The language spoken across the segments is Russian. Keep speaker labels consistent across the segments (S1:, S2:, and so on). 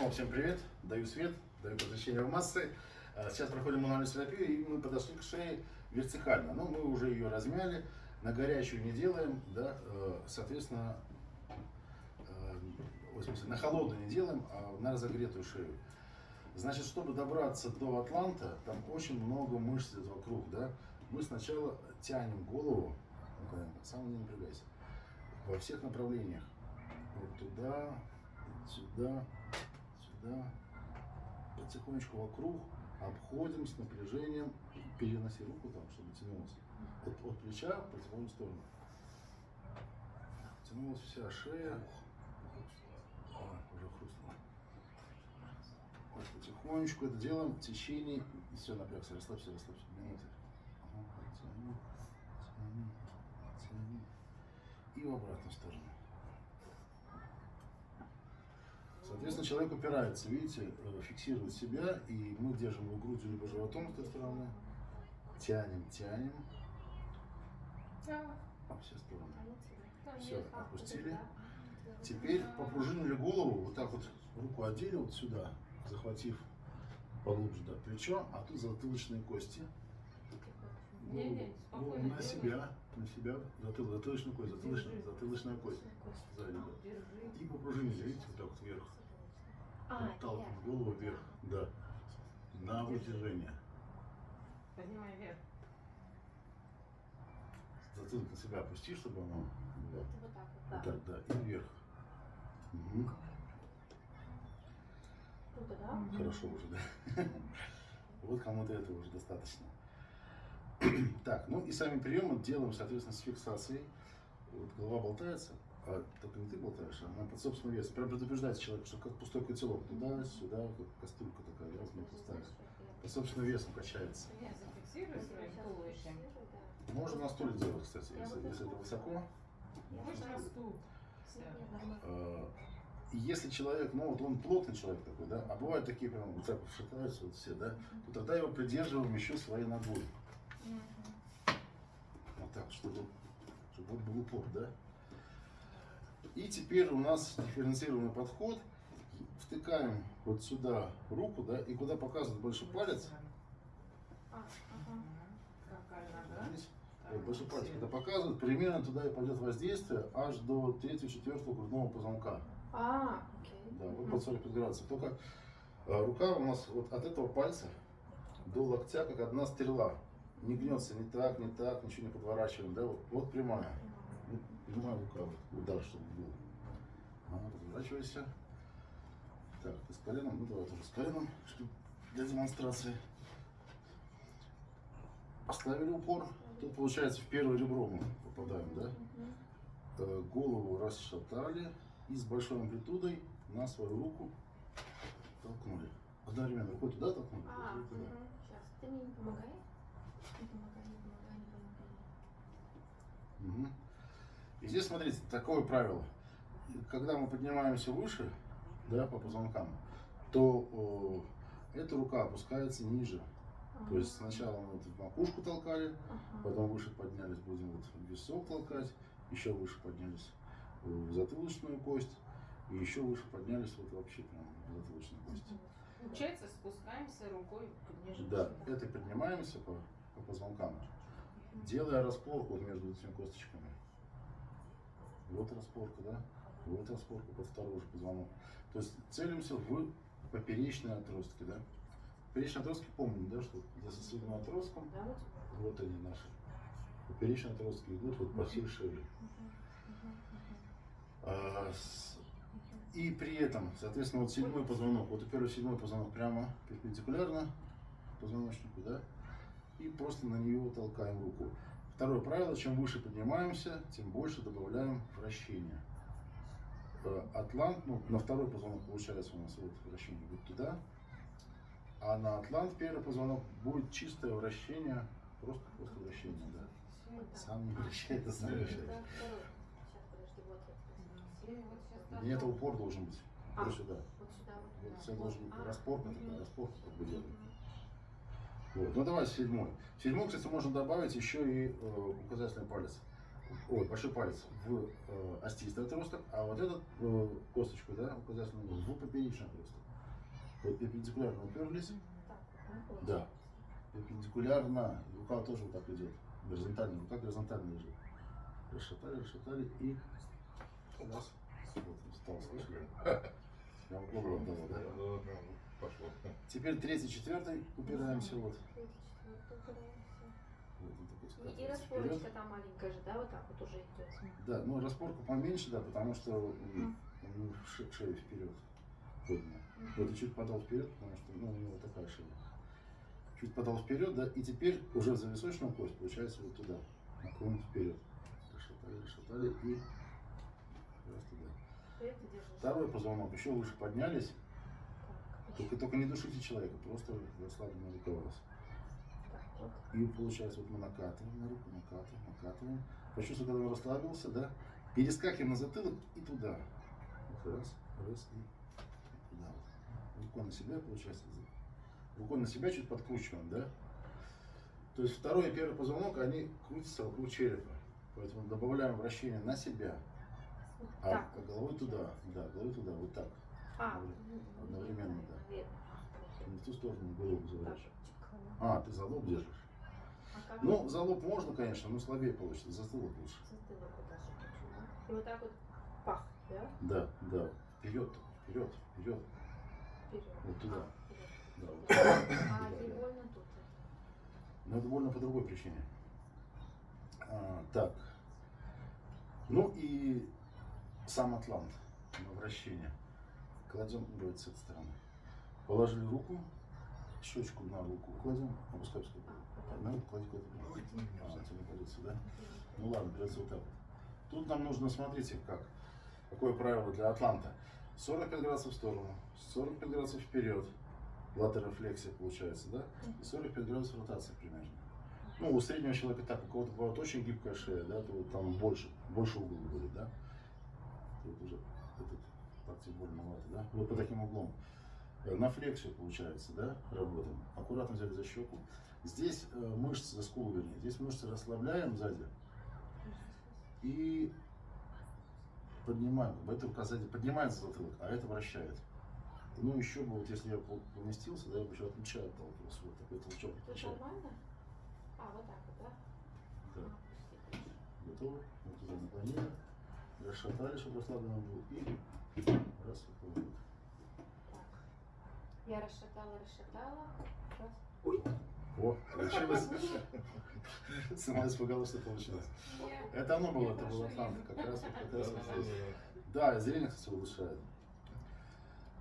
S1: Снова всем привет, даю свет, даю посвящение в массы. А, Сейчас проходим мануальную терапию, и мы подошли к шее вертикально. Но мы уже ее размяли, на горячую не делаем, да, э, соответственно, э, в смысле, на холодную не делаем, а на разогретую шею. Значит, чтобы добраться до Атланта, там очень много мышц вокруг, да. Мы сначала тянем голову, ну, сам не напрягайся, во всех направлениях. Вот туда, сюда, сюда, потихонечку вокруг, обходим с напряжением, переноси руку там, чтобы тянулась. От, от плеча в противоположную сторону. Тянулась вся шея. А, уже хрустнула. Вот потихонечку это делаем в течение. Все, напрягся, расслабься, расслабься. Минуты. Тяни, тяни, тяни. И в обратную сторону. Соответственно, человек упирается, видите, э, фиксирует себя, и мы держим его грудью либо животом с этой стороны, тянем, тянем, во все стороны. Все, отпустили. Теперь попружинили голову, вот так вот руку одели вот сюда, захватив поглубже да, плечо, а тут затылочные кости.
S2: Не-не,
S1: Голову
S2: спокойно
S1: на себя, на себя, затыл, затылочную кость, затылочная, затылочная кость сзади. И попружинили, видите, вот так вот вверх.
S3: А,
S1: Отталкиваем голову вверх, да, на вытяжение.
S2: Поднимай вверх.
S1: Затылок на себя опусти, чтобы оно было.
S3: Вот так вот,
S1: Вот
S3: да.
S1: так, да, и вверх. Мгм.
S3: Круто, да?
S1: Хорошо уже, да? Вот кому-то этого уже достаточно. Так, ну и сами приемы делаем, соответственно, с фиксацией. Вот голова болтается, а только не ты болтаешь, а она под собственным весом. Прям предупреждается человек, что как пустой котелок. Туда, сюда, как кастрюлька такая, раз, не пустая. Под собственным весом качается.
S2: Я зафиксирую своим туловищем.
S1: Можно на стуле делать, кстати, если, если это высоко.
S2: Можно на стул.
S1: И Если человек, ну вот он плотный человек такой, да, а бывают такие прям вот так вот шатаются вот все, да, то тогда его придерживаем еще своей ногой. Вот так, чтобы, чтобы вот был упор, да. И теперь у нас дифференцированный подход. Втыкаем вот сюда руку, да, и куда показывает большой палец,
S3: А,
S1: э, большой палец, когда показывает, примерно туда и пойдет воздействие аж до 3-4 грудного позвонка.
S3: А, окей.
S1: Да, вот под 45 градусов. Только э, рука у нас вот от этого пальца до локтя как одна стрела. Не гнется ни так, ни так, ничего не подворачиваем. Да? Вот, вот прямая. Прямая рука, удар, чтобы был. Ага, разворачивайся. Так, ты с коленом? Ну давай тоже с коленом, чтобы для демонстрации. Поставили упор. Тут получается в первое ребро мы попадаем, да? Э, голову расшатали и с большой амплитудой на свою руку толкнули. Одновременно рукой туда толкнули,
S3: А,
S1: туда.
S3: сейчас. Ты мне не помогай? Не помогай, не помогай, не помогай.
S1: Мгм. И здесь, смотрите, такое правило. Когда мы поднимаемся выше, да, по позвонкам, то э, эта рука опускается ниже. То есть сначала мы вот в макушку толкали, потом выше поднялись, будем вот в висок толкать, еще выше поднялись в затылочную кость, и еще выше поднялись вот вообще прям в затылочную кость.
S2: Получается, спускаемся рукой ниже.
S1: Да, это поднимаемся по, по позвонкам, делая распорку вот между этими косточками. Вот распорка, да? Вот распорка под второй же позвонок. То есть целимся в поперечные отростки, да? Поперечные отростки помним, да, что за сосудным отростком,
S3: Да, вот.
S1: вот они наши. Поперечные отростки идут вот по всей шее. А, с- И при этом, соответственно, вот седьмой позвонок, вот первый седьмой позвонок прямо перпендикулярно позвоночнику, да, и просто на нее толкаем руку. Второе правило, чем выше поднимаемся, тем больше добавляем вращения. Э, Атлант, ну, на второй позвонок получается у нас вот вращение будет туда, а на атлант первый позвонок будет чистое вращение, просто, просто вращение, да.
S3: Вот.
S1: Сам не вращается, сам вращается.
S3: вот
S2: вот сейчас
S1: Нет, упор должен быть.
S3: А.
S1: Вот сюда.
S3: Вот сюда, вот.
S1: Вот
S3: да.
S1: все должен быть
S3: А,
S1: распорка
S3: мгм.
S1: такая, распорка как бы делаем.
S3: Мгм.
S1: Вот. Ну давай седьмой. В седьмой, кстати, можно добавить еще и э, указательный палец. Ой, большой палец в э, остистый отросток, а вот этот э, косточку, да, указательный в поперечный отросток. Вот перпендикулярно уперлись. Да. Перпендикулярно. Рука тоже вот так идет. Горизонтально. Рука горизонтально лежит. Расшатали, расшатали и раз. Вот, встал, слышали? Я вам голову отдал, да? Теперь третий, четвертый упираемся вот. Вот
S3: И, распорочка там маленькая же, да, вот так вот уже идет.
S1: Да, ну распорку поменьше, да, потому что м, ше- шея вперед поднял. Вот и чуть подал вперед, потому что ну, у него такая шея. Чуть подал вперед, да, и теперь уже за височную кость получается вот туда, наклон вперед. Расшатали, расшатали и раз туда. Второй позвонок еще выше поднялись, только, только не душите человека, просто расслабленно рука у вас. И получается, вот мы накатываем на руку, накатываем, накатываем. Почувствуй, когда он расслабился, да? Перескакиваем на затылок и туда. Вот раз, раз и туда. Вот. Рукой на себя, получается. Рукой на себя чуть подкручиваем, да? То есть второй и первый позвонок, они крутятся вокруг черепа. Поэтому добавляем вращение на себя, а, а головой туда. Да, головой туда, вот так.
S3: А,
S1: Одновременно, да.
S3: Наверное.
S1: Не в ту сторону голову
S3: чик.
S1: А, ты за лоб держишь.
S3: А
S1: Ну, за лоб можно, конечно, но слабее получится, за затылок лучше.
S3: затылок? И вот так вот пах, да?
S1: Да, да. Вперед, вперед, вперед.
S3: Вперед.
S1: Вот туда.
S3: А, вперед.
S1: Да, вот.
S3: А
S1: Да,
S3: не
S1: да.
S3: больно тут?
S1: Но это больно по другой причине. А, так. Ну и сам атлант на вращение. Кладем, давайте с этой стороны. Положили руку, щечку на руку кладем, опускай, опускай. На руку клади куда-то. А, не кладется, да? Ну ладно, придется вот так. Тут нам нужно, смотрите, как. Какое правило для Атланта. 45 градусов в сторону, 45 градусов вперед. Латерофлексия получается, да? И 45 градусов ротации примерно. Ну, у среднего человека так, у кого-то бывает очень гибкая шея, да, то там больше, больше угол будет, да? Тут уже этот партия больновато, да? Вот по таким углом. Э, На флексию получается, да, работаем. Аккуратно взяли за щеку. Здесь э, мышцы, за скулу вернее, здесь мышцы расслабляем сзади и поднимаем. Эта рука сзади поднимает затылок, а это вращает. Ну, еще бы, вот если я поместился, да, я бы еще от плеча отталкивался. Вот такой толчок плеча.
S3: нормально? А, вот так вот, да?
S1: Да. Готовы? Вот туда наклонили, расшатали, чтобы расслабленно был. И раз.
S3: Я расшатала, расшатала. Раз.
S1: О, получилось. Сама испугалась, что получилось. Это оно было, это был Атлант. Как раз, вот как раз здесь. Да, и зрение, кстати, улучшает.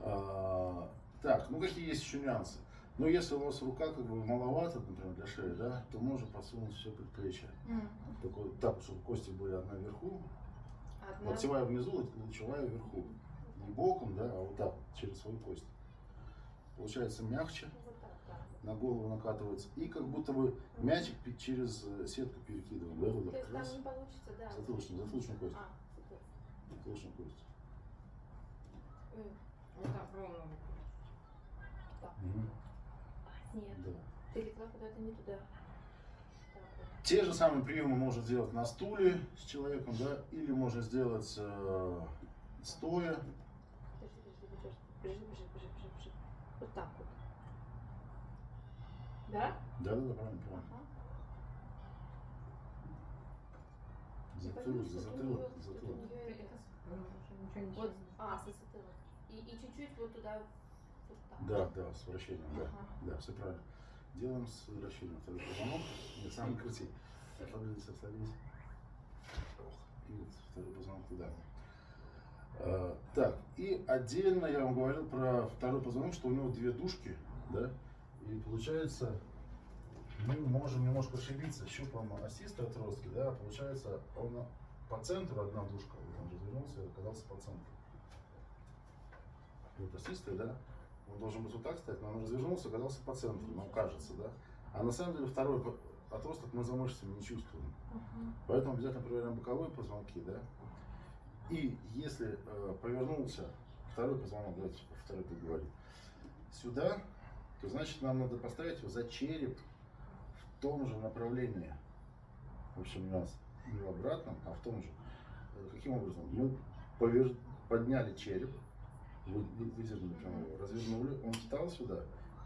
S1: А, так, ну какие есть еще нюансы? Ну, если у вас рука как бы маловато, например, для шеи, да, то можно подсунуть все предплечье. Только вот так, чтобы кости были одна вверху,
S3: Одна.
S1: локтевая внизу, лучевая вверху. Не боком, да, а вот так, через свою кость. Получается мягче, на голову накатывается. И как будто бы мячик через э, сетку перекидываем, да, вот
S3: То есть там
S1: раз.
S3: не получится, да.
S1: Затылочную, затылочную кость.
S3: А.
S1: Затылочную кость.
S2: Вот так ровно.
S3: Так.
S1: Мгм.
S3: Нет,
S1: Да.
S3: ты легла куда-то не туда.
S1: Те же самые приемы можно сделать на стуле с человеком, да, или можно сделать э, стоя.
S3: Вот так вот. Да?
S1: Да, да, да, правильно, правильно.
S3: Ага.
S1: Затылок, за затылок, затылок.
S2: не
S3: Вот, а, за затылок. И, чуть-чуть вот туда, вот так.
S1: Да, да, с вращением, да.
S3: Ага.
S1: Да, все правильно. Делаем с вращением второй позвонок. Нет, сам крути. Расслабились, расслабились. Ох, И вот второй позвонок туда. А, так, и отдельно я вам говорил про второй позвонок, что у него две дужки, да, и получается, мы можем немножко ошибиться щупом осистой отростки, да, получается, он по центру одна дужка, он развернулся и оказался по центру. Вот осистая, да, он должен быть вот так стоять, но он развернулся, оказался по центру, нам кажется, да. А на самом деле второй отросток мы за мышцами не чувствуем.
S3: Ага.
S1: Поэтому обязательно проверяем боковые позвонки, да. И если э, повернулся второй позвонок, давайте второй поговорим, сюда, то значит нам надо поставить его за череп в том же направлении. В общем, у нас не в обратном, а в том же. Э, Каким образом? Мы повер- подняли череп, выдернули прямо его, развернули, он встал сюда,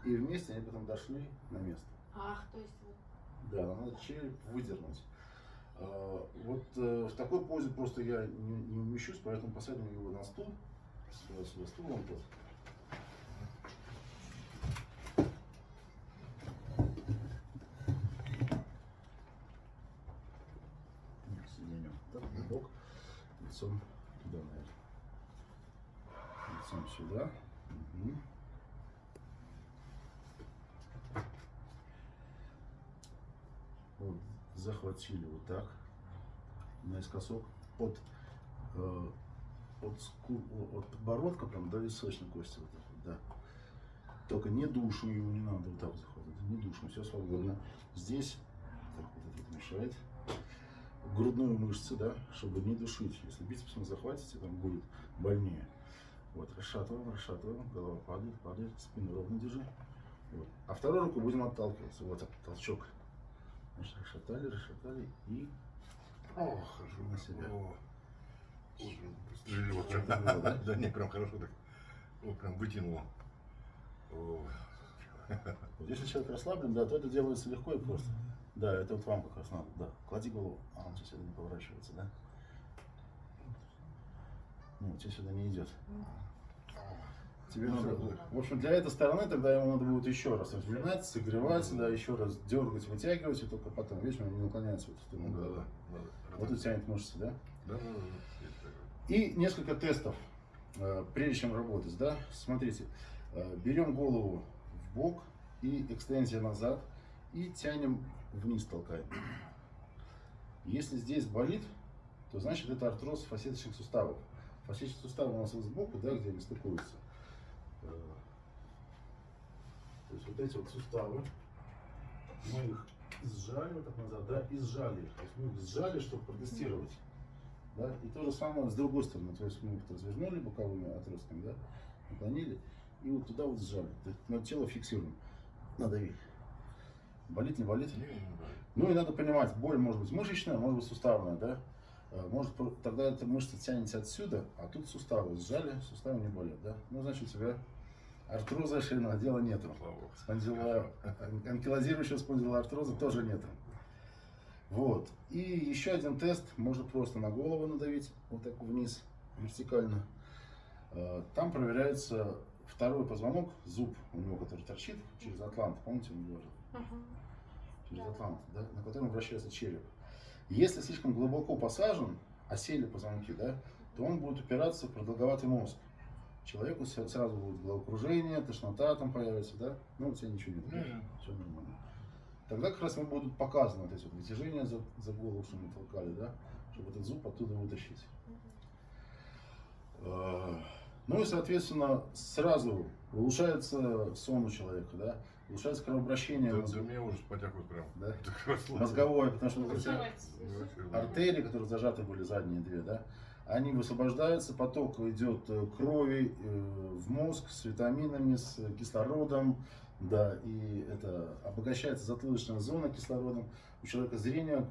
S1: и вместе они потом дошли на место.
S3: Ах, то есть вот.
S1: Да, надо череп выдернуть. А, Вот э, в такой позе просто я не, не умещусь, поэтому посадим его на стул. Сюда, сюда, стул вон тот. Нет, соединем. Так, бок, лицом туда, наверное. Лицом сюда. Мгм. Вот, захватили вот так наискосок от, э, от, ску- от подбородка прям до височной кости вот так вот, да. Только не душу его не надо вот так вот захватывать, не душу, все свободно. Здесь, так вот это мешает, грудную мышцу, да, чтобы не душить. Если бицепсом захватите, там будет больнее. Вот, расшатываем, расшатываем, голова падает, падает, спину ровно держи. Вот. А второй руку будем отталкиваться. Вот так, толчок. Расшатали, расшатали и
S4: О, хорошо.
S1: На себя.
S4: О, тяжело прям.
S1: Да?
S4: Да не, прям хорошо так. О, прям вытянуло.
S1: Вот если человек расслаблен, да, то это делается легко и просто. Да, это вот вам как раз надо, да. Клади голову. А, он тебе сюда не поворачивается, да? Ну, тебе сюда не идет. Тебе
S4: Ну,
S1: надо,
S4: да.
S1: в общем, для этой стороны тогда ему надо будет еще раз разминать, согревать, да, еще раз дергать, вытягивать, и только потом, видишь, он не наклоняется в эту сторону.
S4: да, да. надо.
S1: Вот тут тянет мышцы, да?
S4: Да, да, да, да.
S1: И несколько тестов, э, прежде чем работать, да? Смотрите, э, берем голову в бок и экстензия назад, и тянем вниз, толкаем. Если здесь болит, то значит это артроз фасеточных суставов. Фасеточные суставы у нас вот сбоку, да, где они стыкуются. Э, То есть вот эти вот суставы, мы их сжали вот так назад, да, и сжали их. То есть мы их сжали, чтобы протестировать. Да? И то же самое с другой стороны. То есть мы их развернули боковыми отростками, да? наклонили, и вот туда вот сжали. То есть на тело фиксируем. Надавить. Болит, не болит?
S4: Не, не, не,
S1: Ну и надо понимать, боль может быть мышечная, может быть суставная, да? Э, Может, тогда эта мышца тянется отсюда, а тут суставы сжали, суставы не болят, да? Ну, значит, у тебя артроза шейного отдела нету. Спондила... Анкилозирующего спондилоартроза тоже нету. Вот. И еще один тест. Можно просто на голову надавить, вот так вниз, вертикально. Э, Там проверяется второй позвонок, зуб у него, который торчит через атлант. Помните, он лежит?
S3: Ага.
S1: через
S3: Да.
S1: атлант, да, на котором вращается череп. Если слишком глубоко посажен, осели позвонки, да, то он будет упираться в продолговатый мозг. Человеку сразу будет головокружение, тошнота там появится, да? Ну, у тебя ничего нет,
S4: Не, не.
S1: все нормально. Тогда как раз ему будут показаны вот эти вот вытяжения за, за голову, что мы толкали, да, чтобы этот зуб оттуда вытащить. Э, Ну и, соответственно, сразу улучшается сон у человека, да, улучшается кровообращение
S4: Да, да мне уже потекут прям.
S1: Да. Мозговое, потому что артерии, которые зажаты были задние две, да, они высвобождаются, поток идет э, крови э, в мозг с витаминами, с кислородом, да, и это обогащается затылочная зона кислородом. У человека зрение,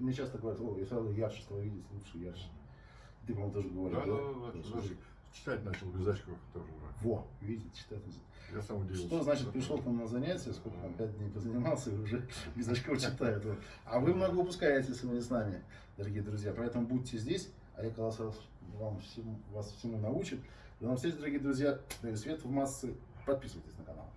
S1: мне часто говорят, о, я сразу ярче стал видеть, лучше, ярче. Ты, по-моему, тоже говорил,
S4: Да, да, да, да. Даже Читать начал без очков тоже.
S1: Во, видите, читать.
S4: Я сам удивился.
S1: Что значит пришел к нам на занятия, сколько там, пять дней позанимался и уже без очков читает. А вы много упускаете, если вы не с нами, дорогие друзья. Поэтому будьте здесь, Олег Колосов вам всему, вас всему научит. До новых встреч, дорогие друзья. Даю свет в массы. Подписывайтесь на канал.